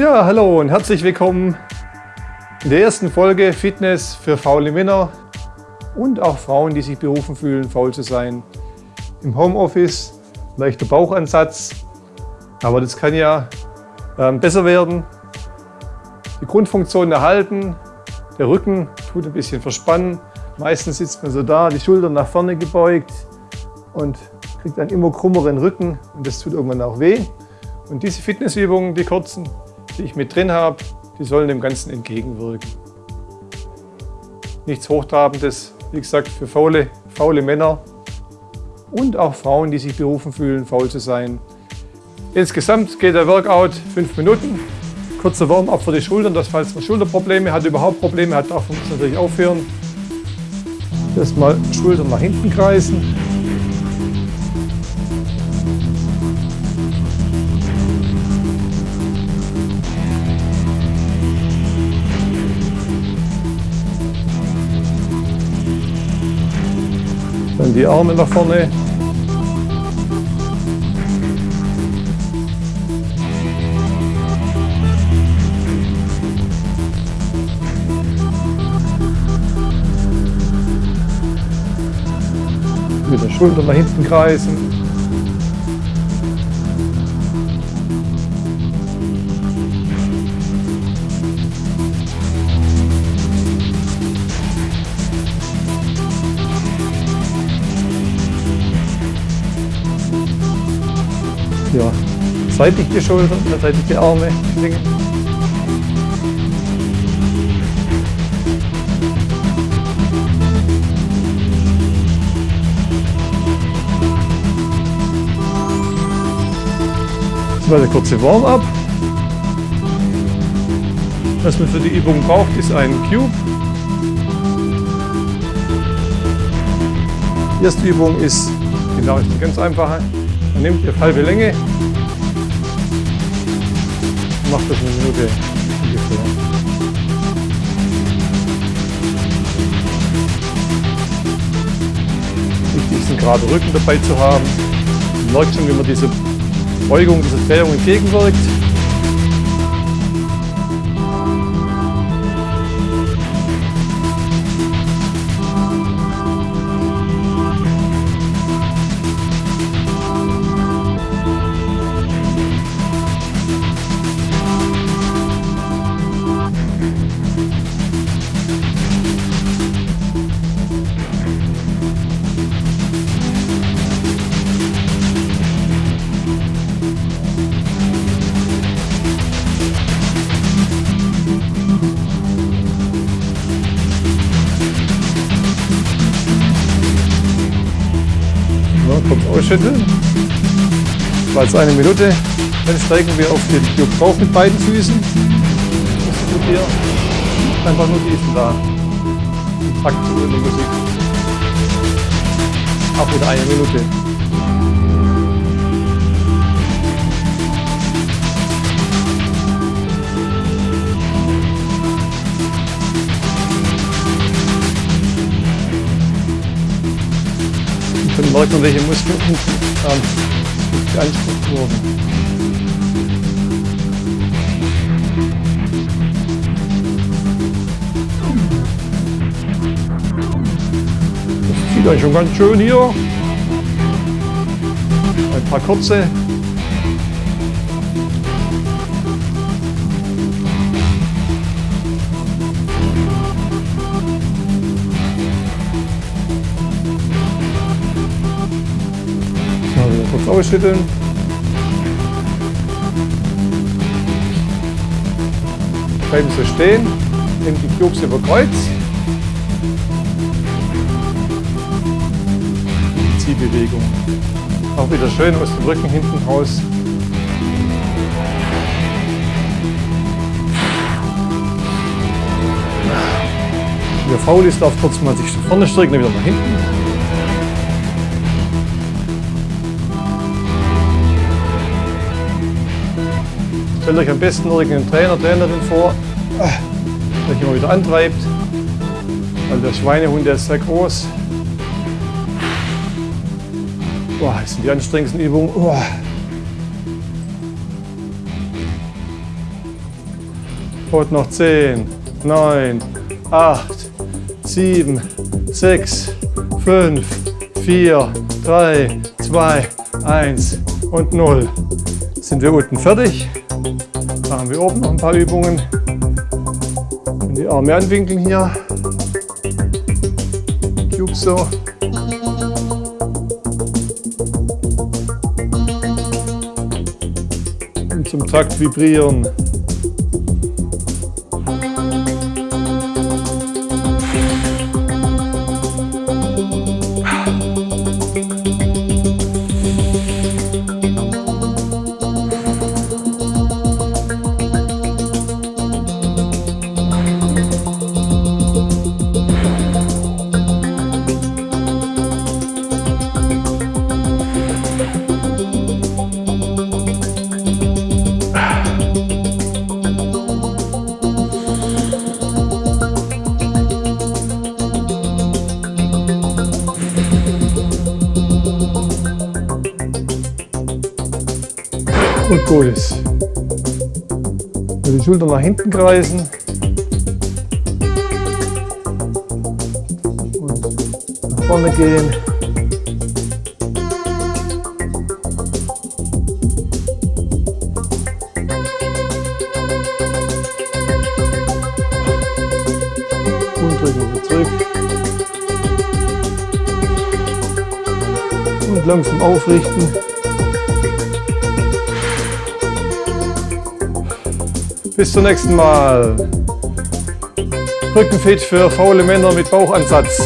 Ja, hallo und herzlich willkommen in der ersten Folge Fitness für faule Männer und auch Frauen, die sich berufen fühlen, faul zu sein. Im Homeoffice, leichter Bauchansatz, aber das kann ja ähm, besser werden. Die Grundfunktion erhalten, der Rücken tut ein bisschen verspannen. Meistens sitzt man so da, die Schultern nach vorne gebeugt und kriegt einen immer krummeren Rücken und das tut irgendwann auch weh. Und diese Fitnessübungen, die kurzen, die ich mit drin habe, die sollen dem Ganzen entgegenwirken. Nichts Hochtrabendes, wie gesagt, für faule, faule Männer und auch Frauen, die sich berufen fühlen, faul zu sein. Insgesamt geht der Workout fünf Minuten. Kurzer Warm-up für die Schultern, dass falls man Schulterprobleme hat, überhaupt Probleme hat, darf man natürlich aufhören. Erstmal Schultern nach hinten kreisen. Die Arme nach vorne. Wieder Schultern nach hinten kreisen. Ja, seitlich die Schultern, seitlich die Arme schwingen. Das war der kurze Warm-up. Was man für die Übung braucht, ist ein Cube. Die erste Übung ist, genau, ist die ganz einfache. Man nimmt die halbe Länge und macht das eine Minute ungefähr. Wichtig ist, einen geraden Rücken dabei zu haben. Man merkt schon, wie man diese Beugung, diese Drehung entgegenwirkt. Ausschütteln. War jetzt eine Minute. Dann steigen wir auf den Cube drauf mit beiden Füßen. Das tut hier einfach nur diesen da. Takt zu der Musik. Auch wieder eine Minute. Merkt man, welche Muskeln ähm, beansprucht wurden. Das zieht euch schon ganz schön hier. Ein paar kurze kurz ausschütteln. Bleiben so stehen, nehmen die Cubes über Kreuz. Ziehbewegung. Auch wieder schön aus dem Rücken hinten raus. Wer faul ist, darf kurz mal sich vorne strecken, dann wieder nach hinten. Stellt euch am besten irgendeinen Trainer, Trainerin vor, der euch immer wieder antreibt. Weil der Schweinehund der ist sehr groß. Boah, das sind die anstrengendsten Übungen. Boah. Und noch 10, 9, 8, 7, 6, 5, 4, 3, 2, 1 und 0. Sind wir unten fertig. Machen wir oben noch ein paar Übungen. Die Arme anwinkeln hier. Cube so. Und zum Takt vibrieren. Und gut ist. Die Schultern nach hinten kreisen. Und nach vorne gehen. Und drücken wir zurück. Und langsam aufrichten. Bis zum nächsten Mal. Rückenfit für faule Männer mit Bauchansatz.